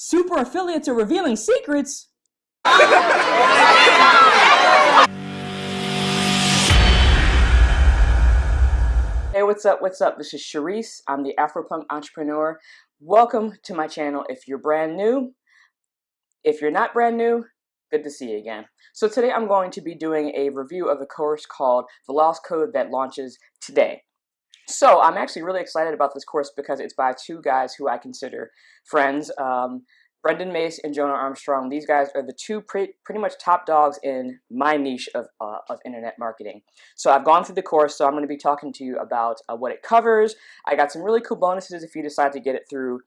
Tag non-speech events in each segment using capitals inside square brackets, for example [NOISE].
Super affiliates are revealing secrets. Hey, what's up? What's up? This is Sharice. I'm the Afropunk entrepreneur. Welcome to my channel. If you're brand new, if you're not brand new, good to see you again. So today I'm going to be doing a review of the course called The Lost Code that launches today. So I'm actually really excited about this course because it's by two guys who I consider friends. Um, Brendan Mace and Jono Armstrong, these guys are the two pre pretty much top dogs in my niche of, uh, of internet marketing. So I've gone through the course, so I'm going to be talking to you about uh, what it covers. I got some really cool bonuses if you decide to get it through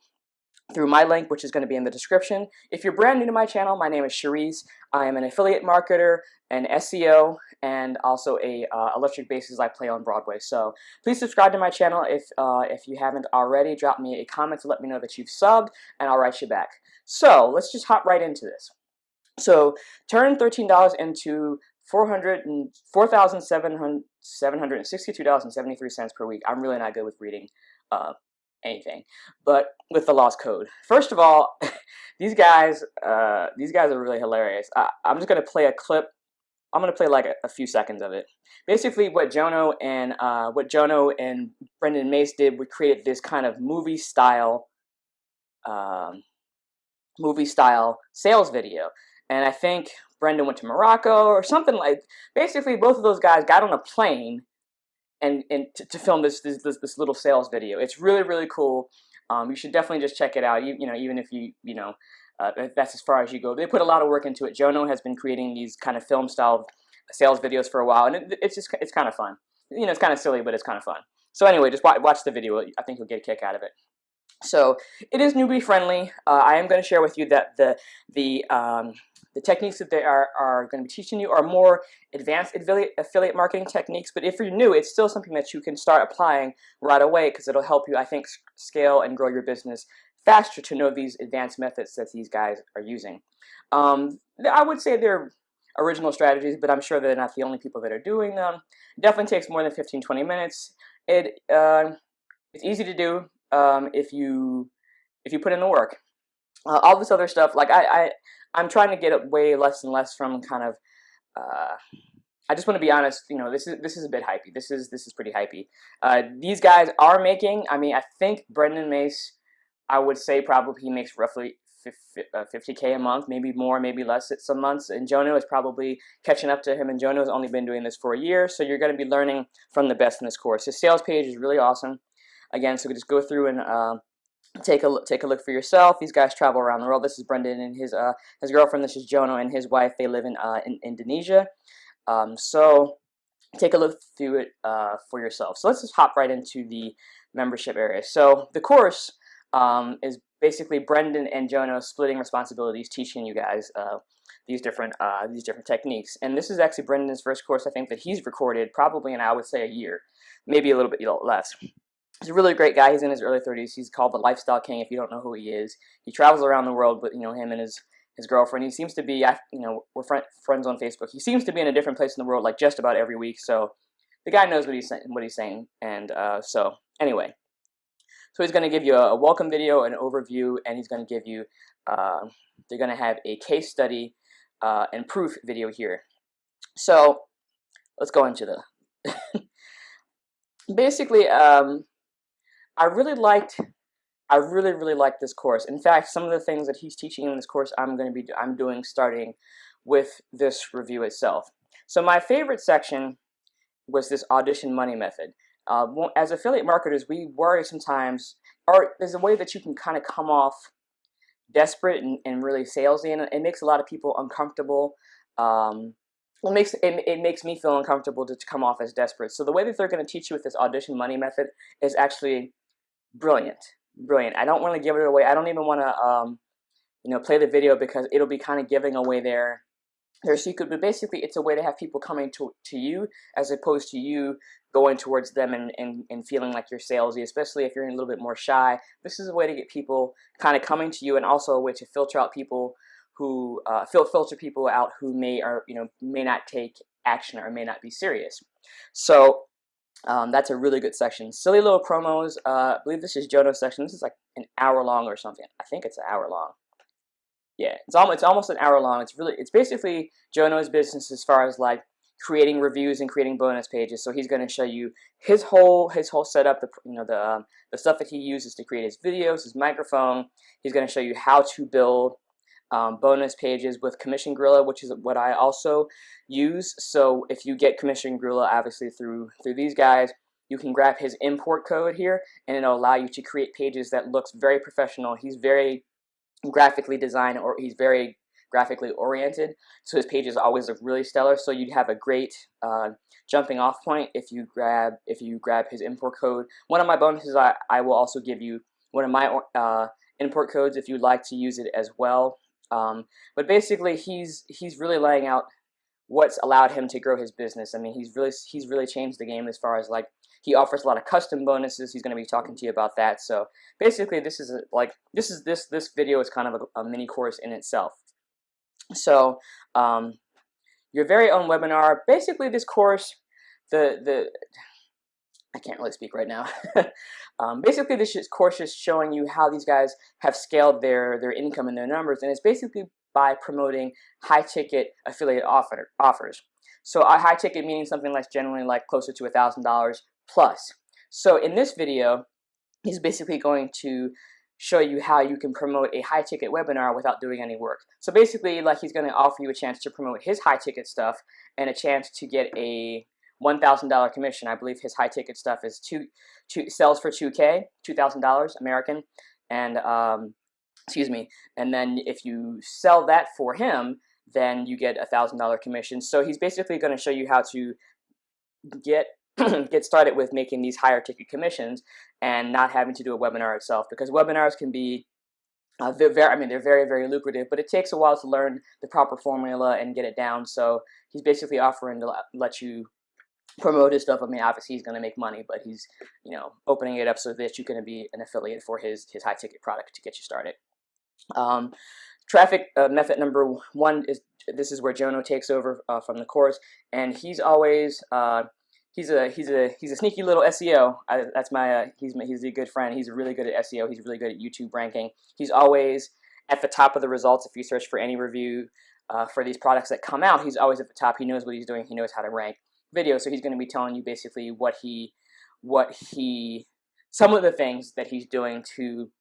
through my link, which is going to be in the description. If you're brand new to my channel, my name is Sharice. I am an affiliate marketer, an SEO, and also a uh, electric basses I play on Broadway. So please subscribe to my channel if, uh, if you haven't already. Drop me a comment to let me know that you've subbed, and I'll write you back. So let's just hop right into this. So turn $13 into $4,762.73 per week. I'm really not good with reading uh, anything, but with the lost code. First of all, [LAUGHS] these guys, uh, these guys are really hilarious. I, am just gonna play a clip. I'm gonna play like a, a few seconds of it. Basically, what Jono and uh, what Jono and Brendan Mace did, we created this kind of movie style, um, movie style sales video. And I think Brendan went to Morocco or something like. Basically, both of those guys got on a plane and and to, to film this, this, this this little sales video. It's really really cool. Um, you should definitely just check it out. You you know even if you you know uh, that's as far as you go. They put a lot of work into it. Jono has been creating these kind of film style sales videos for a while, and it, it's just it's kind of fun. You know, it's kind of silly, but it's kind of fun. So anyway, just watch, the video. I think you'll get a kick out of it. So it is newbie friendly. Uh, I am going to share with you that the the um, the techniques that they are, are going to be teaching you are more advanced affiliate, affiliate marketing techniques, but if you're new, it's still something that you can start applying right away because it'll help you, I think, scale and grow your business faster to know these advanced methods that these guys are using. Um, I would say they're original strategies, but I'm sure they're not the only people that are doing them. Definitely takes more than 15, 20 minutes. It uh, It's easy to do um, if you if you put in the work. Uh, all this other stuff, like I, I, I'm trying to get way less and less from kind of. Uh, I just want to be honest. You know, this is this is a bit hypey. This is this is pretty hypey. Uh, these guys are making. I mean, I think Brendan Mace. I would say probably he makes roughly 50k uh, month, maybe more, maybe less at some months. And Jono is probably catching up to him. And Jono has only been doing this for a year, so you're going to be learning from the best in this course. His sales page is really awesome. Again, so we just go through and uh, take a look, take a look for yourself. These guys travel around the world. This is Brendan and his uh, his girlfriend. This is Jono and his wife. They live in uh, in Indonesia. Um, so take a look through it uh, for yourself. So let's just hop right into the membership area. So the course um, is basically Brendan and Jono splitting responsibilities, teaching you guys uh, these different uh, these different techniques. And this is actually Brendan's first course. I think that he's recorded probably in I would say a year, maybe a little bit less. He's a really great guy. He's in his early 30s. He's called the Lifestyle King. If you don't know who he is, he travels around the world with you know him and his his girlfriend. He seems to be you know we're friend, friends on Facebook. He seems to be in a different place in the world like just about every week. So the guy knows what he's. What he's saying. And uh, so anyway, so he's going to give you a, welcome video, an overview, and he's going to give you. Uh, they're going to have a case study uh, and proof video here. So let's go into the. [LAUGHS] basically, um, I really liked, I really, really liked this course. In fact, some of the things that he's teaching in this course, I'm going to be, I'm doing starting with this review itself. So my favorite section was this audition money method. Uh, as affiliate marketers, we worry sometimes, or there's a way that you can kind of come off desperate and, and really salesy, and it makes a lot of people uncomfortable. Um, it makes it, it makes me feel uncomfortable to, come off as desperate. So the way that they're going to teach you with this audition money method is actually brilliant, brilliant. I don't want to give it away. I don't even want to, um, you know, play the video because it'll be kind of giving away their their secret. But basically, it's a way to have people coming to to you as opposed to you going towards them and, and, and feeling like you're salesy, especially if you're a little bit more shy. This is a way to get people kind of coming to you and also a way to filter out people who uh, filter people out who may or you know may not take action or may not be serious. So um, that's a really good section. Silly little promos. Uh, I believe this is Jono's section. This is like an hour long or something. I think it's an hour long. Yeah, it's almost it's almost an hour long. It's really it's basically Jono's business as far as like creating reviews and creating bonus pages. So he's going to show you his whole his whole setup, the you know the um, the stuff that he uses to create his videos, his microphone. He's going to show you how to build um, bonus pages with Commission Gorilla, which is what I also use. So if you get Commission Gorilla, obviously through through these guys, you can grab his import code here, and it'll allow you to create pages that looks very professional. He's very graphically designed, or he's very graphically oriented. So his pages always look really stellar. So you'd have a great uh, jumping off point if you grab if you grab his import code. One of my bonuses, I, I will also give you one of my uh, import codes if you'd like to use it as well. Um, but basically, he's he's really laying out what's allowed him to grow his business. I mean, he's really he's really changed the game as far as like he offers a lot of custom bonuses. He's going to be talking to you about that. So basically, this is a, like this is this this video is kind of a, a mini course in itself. So um, your very own webinar. Basically, this course, the the I can't really speak right now. [LAUGHS] um, basically, this course is showing you how these guys have scaled their their income and their numbers, and it's basically by promoting high ticket affiliate offer, offers. So a high ticket meaning something like generally like closer to a thousand dollars plus. So in this video, he's basically going to show you how you can promote a high ticket webinar without doing any work. So basically like he's going to offer you a chance to promote his high ticket stuff and a chance to get a $1,000 commission. I believe his high ticket stuff is two, two sells for 2K, $2,000 American. And, um, excuse me. And then if you sell that for him, then you get a $1,000 commission. So he's basically going to show you how to get [CLEARS THROAT] get started with making these higher ticket commissions and not having to do a webinar itself because webinars can be uh, they're very, I mean, they're very, very lucrative, but it takes a while to learn the proper formula and get it down. So he's basically offering to let you promote his stuff. I mean, obviously he's going to make money, but he's, you know, opening it up so that you can be an affiliate for his, his high ticket product to get you started. Um, traffic uh, method number one is, this is where Jono takes over uh, from the course, and he's always, uh, he's a he's a he's a sneaky little SEO. I, that's my uh, he's my, he's a good friend. He's really good at SEO. He's really good at YouTube ranking. He's always at the top of the results if you search for any review uh, for these products that come out. He's always at the top. He knows what he's doing. He knows how to rank videos. So he's going to be telling you basically what he what he some of the things that he's doing to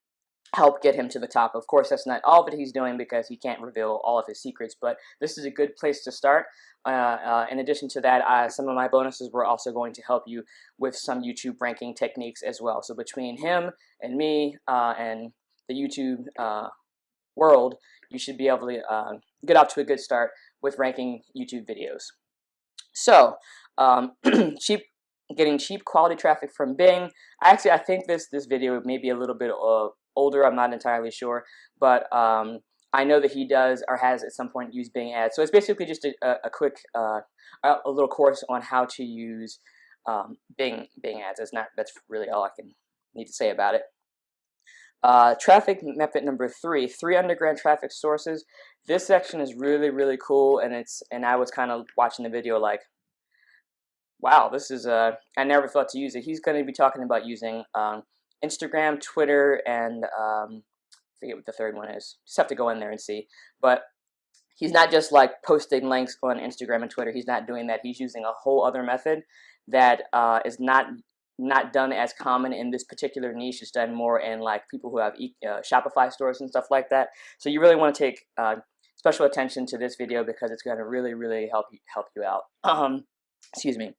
help get him to the top. Of course, that's not all that he's doing because he can't reveal all of his secrets, but this is a good place to start. Uh, uh, in addition to that, uh, some of my bonuses were also going to help you with some YouTube ranking techniques as well. So between him and me uh, and the YouTube uh, world, you should be able to uh, get off to a good start with ranking YouTube videos. So, um, [CLEARS THROAT] cheap getting cheap quality traffic from Bing. I actually, I think this this video may be a little bit older. I'm not entirely sure, but um, I know that he does or has at some point used Bing ads. So it's basically just a, a quick, uh, a little course on how to use um, Bing Bing ads. That's not that's really all I can need to say about it. Uh, traffic method number three, three underground traffic sources. This section is really really cool, and it's and I was kind of watching the video like, wow, this is uh, I never thought to use it. He's going to be talking about using um, Instagram, Twitter, and um, forget what the third one is. Just have to go in there and see. But he's not just like posting links on Instagram and Twitter. He's not doing that. He's using a whole other method that uh, is not not done as common in this particular niche. It's done more in like people who have e uh, Shopify stores and stuff like that. So you really want to take uh, special attention to this video because it's going to really, really help you help you out. [CLEARS THROAT] Um, excuse me.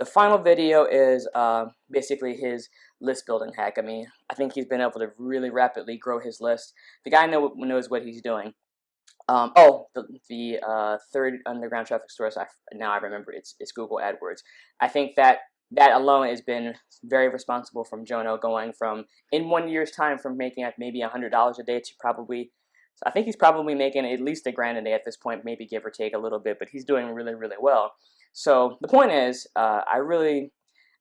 The final video is uh, basically his list building hack. I mean, I think he's been able to really rapidly grow his list. The guy know, knows what he's doing. Um, oh, the, the uh, third underground traffic source, I, now I remember, it's, it's Google AdWords. I think that that alone has been very responsible from Jono going from, in one year's time, from making like maybe $100 a day to probably, so I think he's probably making at least a grand a day at this point, maybe give or take a little bit, but he's doing really, really well. So the point is, uh, I really,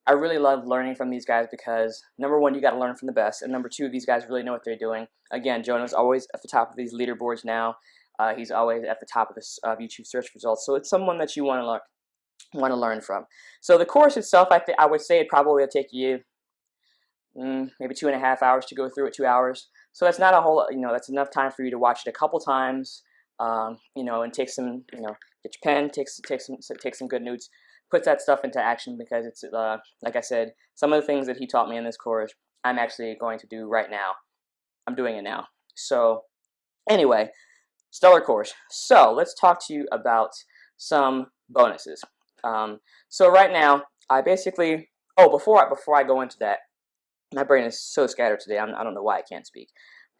I really love learning from these guys because number one, you got to learn from the best, and number two, these guys really know what they're doing. Again, Jono's always at the top of these leaderboards now. Uh, he's always at the top of uh, YouTube search results, so it's someone that you want to learn want to learn from. So the course itself, I think I would say it probably will take you mm, maybe two and a half hours to go through it, two hours. So that's not a whole, you know, that's enough time for you to watch it a couple times, um, you know, and take some, you know, get your pen, take, take some, take some good notes, put that stuff into action because it's, uh, like I said, some of the things that he taught me in this course, I'm actually going to do right now. I'm doing it now. So anyway, stellar course. So let's talk to you about some bonuses. Um, so right now, I basically, oh, before I, before I go into that, my brain is so scattered today. I'm, I do not know why I can't speak,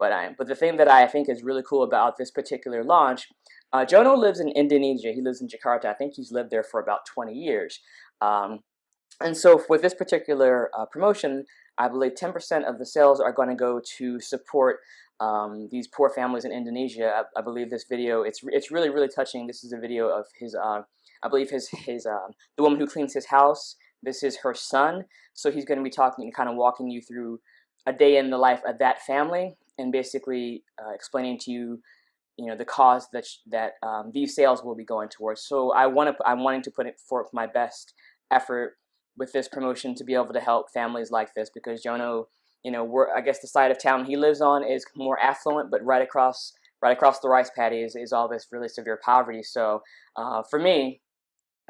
but I. But the thing that I think is really cool about this particular launch, uh, Jono lives in Indonesia. He lives in Jakarta. I think he's lived there for about 20 years. Um, and so with this particular uh, promotion, I believe 10% of the sales are going to go to support um, these poor families in Indonesia. I, I, believe this video, it's it's really, really touching. This is a video of his, uh, I believe his, his uh, the woman who cleans his house this is her son, so he's going to be talking and kind of walking you through a day in the life of that family and basically uh, explaining to you, you know, the cause that that um, these sales will be going towards. So I want to, I'm wanting to put it forth my best effort with this promotion to be able to help families like this because Jono, you know, we're, I guess the side of town he lives on is more affluent, but right across right across the rice paddy is, is all this really severe poverty. So uh, for me,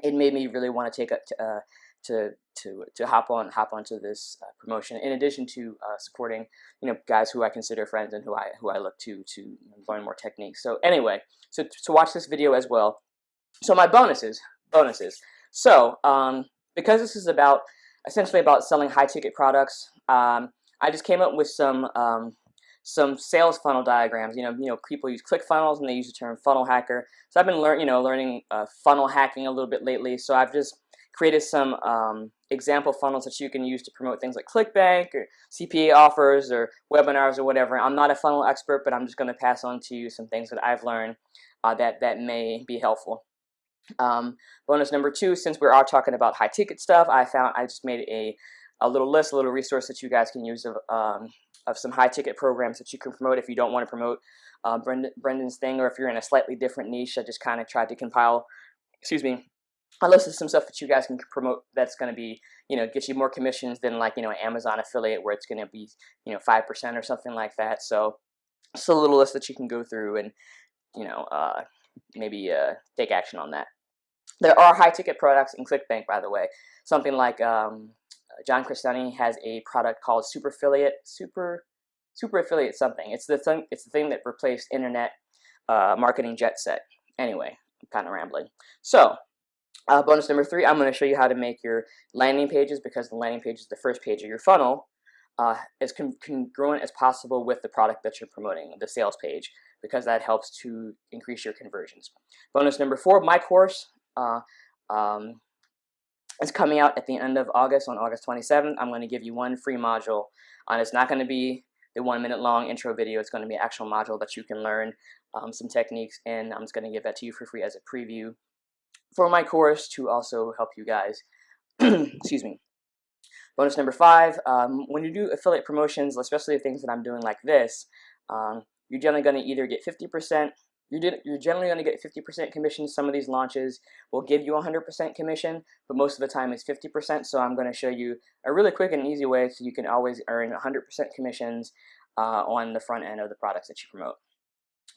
it made me really want to take a, uh, to to to hop on hop onto this uh, promotion. In addition to uh, supporting, you know, guys who I consider friends and who I who I look to to learn more techniques. So anyway, so to watch this video as well. So my bonuses, bonuses. So um, because this is about essentially about selling high ticket products, um, I just came up with some um, some sales funnel diagrams. You know, you know, people use ClickFunnels and they use the term funnel hacker. So I've been learning, you know, learning uh, funnel hacking a little bit lately. So I've just created some um, example funnels that you can use to promote things like ClickBank or CPA offers or webinars or whatever. I'm not a funnel expert, but I'm just going to pass on to you some things that I've learned uh, that, that may be helpful. Um, bonus number two, since we are talking about high ticket stuff, I found I just made a, a little list, a little resource that you guys can use of, um, of some high ticket programs that you can promote if you don't want to promote uh, Brendan, Brendan's thing or if you're in a slightly different niche. I just kind of tried to compile, excuse me, I listed some stuff that you guys can promote that's going to be, you know, get you more commissions than like, you know, Amazon affiliate where it's going to be, you know, 5% or something like that. So it's a little list that you can go through and, you know, uh, maybe uh, take action on that. There are high ticket products in ClickBank, by the way. Something like um, John Crestani has a product called Super Affiliate, Super, Super Affiliate something. It's the thing, it's the thing that replaced internet uh, marketing jet set. Anyway, I'm kind of rambling. So uh, bonus number three, I'm going to show you how to make your landing pages because the landing page is the first page of your funnel uh, as con congruent as possible with the product that you're promoting, the sales page, because that helps to increase your conversions. Bonus number four, my course uh, um, is coming out at the end of August, on August 27th. I'm going to give you one free module, and it's not going to be the one minute long intro video. It's going to be an actual module that you can learn um, some techniques, and I'm just going to give that to you for free as a preview for my course to also help you guys. [CLEARS THROAT] Excuse me. Bonus number five, um, when you do affiliate promotions, especially things that I'm doing like this, um, you're generally going to either get 50%, you're, you're generally going to get 50% commission. Some of these launches will give you 100% commission, but most of the time it's 50%. So I'm going to show you a really quick and easy way so you can always earn 100% commissions uh, on the front end of the products that you promote.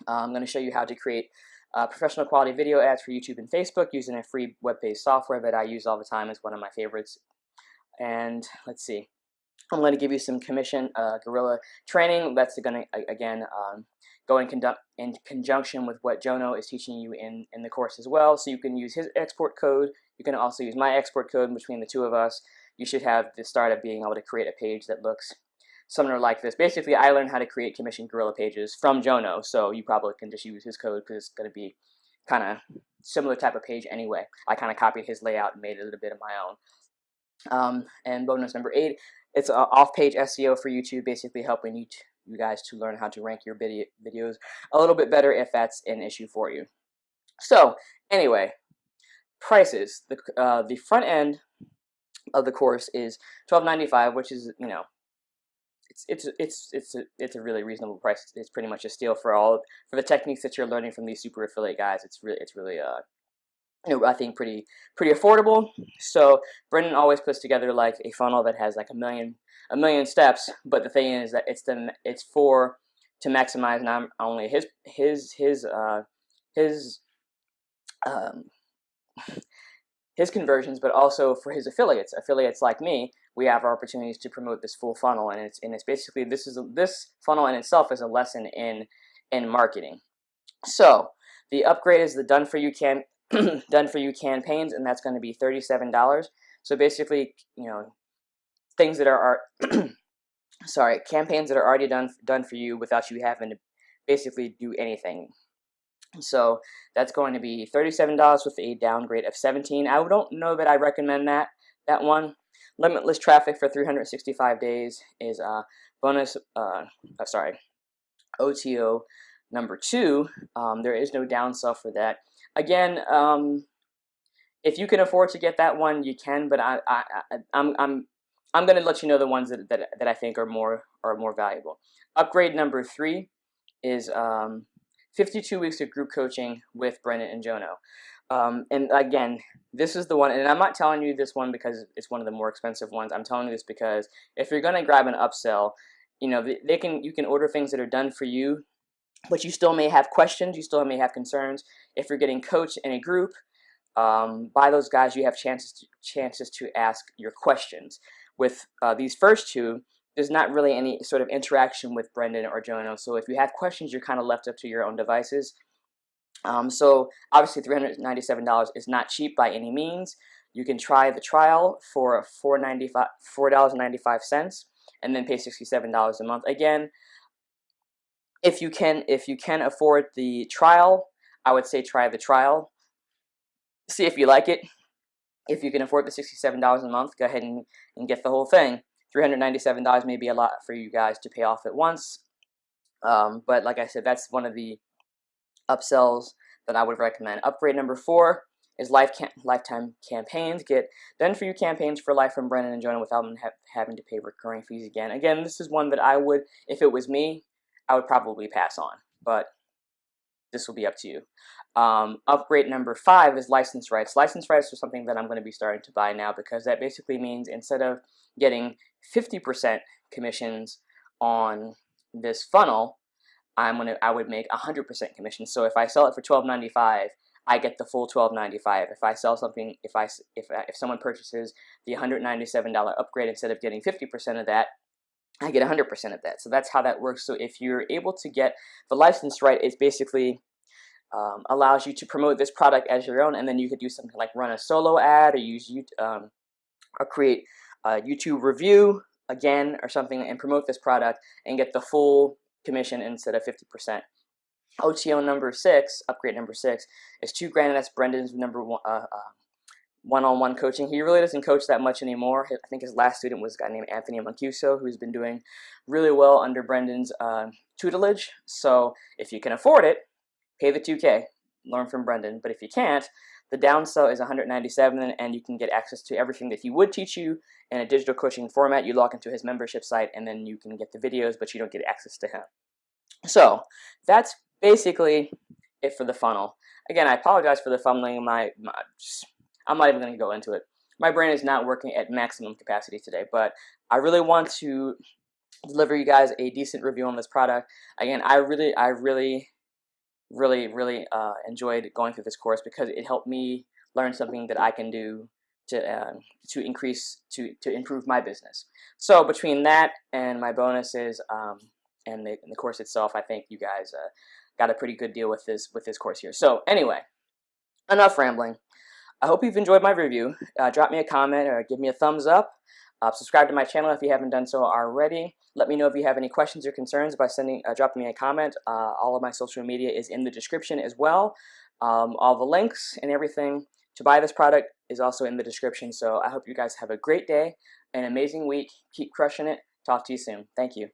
Uh, I'm going to show you how to create uh, professional quality video ads for YouTube and Facebook using a free web-based software that I use all the time is one of my favorites. And let's see, I'm going to give you some commission uh, Gorilla training. That's going to, again, um, go in, conduct, in conjunction with what Jono is teaching you in, in the course as well. So you can use his export code. You can also use my export code between the two of us. You should have the start of being able to create a page that looks similar like this. Basically, I learned how to create Commission Gorilla pages from Jono, so you probably can just use his code because it's going to be kind of similar type of page anyway. I kind of copied his layout and made it a little bit of my own. Um, and bonus number eight, it's off-page SEO for YouTube, basically helping you, you guys to learn how to rank your video videos a little bit better if that's an issue for you. So, anyway, prices. The, uh, the front end of the course is $12.95, which is, you know, it's it's it's it's a, it's a really reasonable price. It's pretty much a steal for all for the techniques that you're learning from these super affiliate guys. It's really it's really uh you know I think pretty pretty affordable. So Brendan always puts together like a funnel that has like a million a million steps. But the thing is that it's the it's for to maximize not only his his his uh, his um, his conversions, but also for his affiliates. Affiliates like me, we have our opportunities to promote this full funnel, and it's and it's basically this is a, this funnel in itself is a lesson in in marketing. So the upgrade is the done for you can [CLEARS THROAT] done for you campaigns, and that's going to be thirty seven dollars. So basically, you know, things that are, are [CLEARS THROAT] sorry campaigns that are already done done for you without you having to basically do anything. So that's going to be $37 with a downgrade of 17. I don't know that I recommend that that one. Limitless traffic for 365 days is a uh, bonus. Uh, uh, sorry, OTO number two. Um, there is no downsell for that. Again, um, if you can afford to get that one, you can. But I, I, I I'm, I'm, I'm going to let you know the ones that, that that I think are more are more valuable. Upgrade number three is um, 52 weeks of group coaching with Brendan and Jono. Um, and again, this is the one, and I'm not telling you this one because it's one of the more expensive ones. I'm telling you this because if you're going to grab an upsell, you know, they, can you can order things that are done for you, but you still may have questions, you still may have concerns. If you're getting coached in a group um, by those guys, you have chances to, chances to ask your questions. With uh, these first two, there's not really any sort of interaction with Brendan or Jono. So if you have questions, you're kind of left up to your own devices. Um, so obviously $397 is not cheap by any means. You can try the trial for $4.95 $4.95 and then pay $67 a month. Again, if you can if you can afford the trial, I would say try the trial. See if you like it. If you can afford the $67 a month, go ahead and, and get the whole thing. $397 may be a lot for you guys to pay off at once. Um, but like I said, that's one of the upsells that I would recommend. Upgrade number four is life cam lifetime campaigns. Get done for you campaigns for life from Brendan and Jono without ha having to pay recurring fees again. Again, this is one that I would, if it was me, I would probably pass on. But this will be up to you. Um, upgrade number five is license rights. License rights are something that I'm going to be starting to buy now because that basically means instead of getting 50% commissions on this funnel, I'm gonna I would make 100% commission. So if I sell it for 12.95, I get the full 12.95. If I sell something, if I if if someone purchases the $197 upgrade instead of getting 50% of that, I get 100% of that. So that's how that works. So if you're able to get the license right, it's basically um, allows you to promote this product as your own, and then you could do something like run a solo ad or use um, or create a YouTube review again or something and promote this product and get the full commission instead of 50%. OTO number six, upgrade number six, is two grand, and that's Brendan's number one. Uh, uh, one-on-one coaching. He really doesn't coach that much anymore. I think his last student was a guy named Anthony Mancuso, who's been doing really well under Brendan's uh, tutelage. So if you can afford it, pay the 2K, learn from Brendan. But if you can't, the down downsell is 197 and you can get access to everything that he would teach you in a digital coaching format. You log into his membership site and then you can get the videos, but you don't get access to him. So that's basically it for the funnel. Again, I apologize for the fumbling. My, my I'm not even going to go into it. My brain is not working at maximum capacity today, but I really want to deliver you guys a decent review on this product. Again, I really, I really really, really uh, enjoyed going through this course because it helped me learn something that I can do to uh, to increase to to improve my business. So between that and my bonuses um, and, the, and, the, course itself, I think you guys uh, got a pretty good deal with this with this course here. So anyway, enough rambling. I hope you've enjoyed my review. Uh, drop me a comment or give me a thumbs up. Uh, subscribe to my channel if you haven't done so already. Let me know if you have any questions or concerns by sending, uh, dropping me a comment. Uh, all of my social media is in the description as well. Um, all the links and everything to buy this product is also in the description. So I hope you guys have a great day, an amazing week. Keep crushing it. Talk to you soon. Thank you.